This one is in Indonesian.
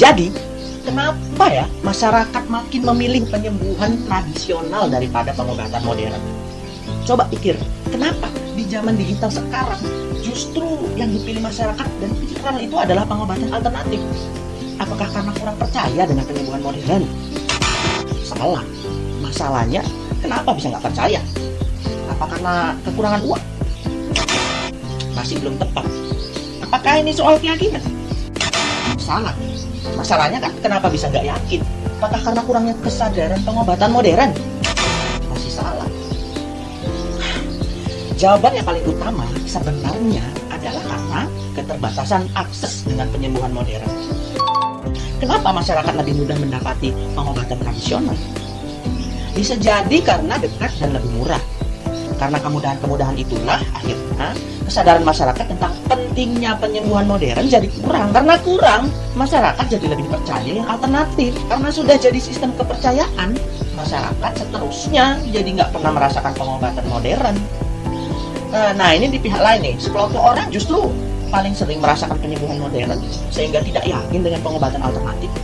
Jadi, kenapa ya masyarakat makin memilih penyembuhan tradisional daripada pengobatan modern? Coba pikir, kenapa di zaman digital sekarang justru yang dipilih masyarakat dan pikiran itu adalah pengobatan alternatif? Apakah karena kurang percaya dengan penyembuhan modern? Salah. Masalahnya, kenapa bisa nggak percaya? Apa karena kekurangan uang? Masih belum tepat. Apakah ini soal keyakinan? Salah. Masalahnya kan kenapa bisa nggak yakin? Apakah karena kurangnya kesadaran pengobatan modern? Masih salah. Jawaban yang paling utama sebenarnya adalah karena keterbatasan akses dengan penyembuhan modern. Kenapa masyarakat lebih mudah mendapati pengobatan tradisional? Bisa jadi karena dekat dan lebih murah. Karena kemudahan-kemudahan itulah akhirnya kesadaran masyarakat tentang pentingnya penyembuhan modern jadi kurang. Karena kurang, masyarakat jadi lebih percaya yang alternatif. Karena sudah jadi sistem kepercayaan, masyarakat seterusnya jadi nggak pernah merasakan pengobatan modern. Nah, nah ini di pihak lain nih, sekelompok orang justru paling sering merasakan penyembuhan modern sehingga tidak yakin dengan pengobatan alternatif.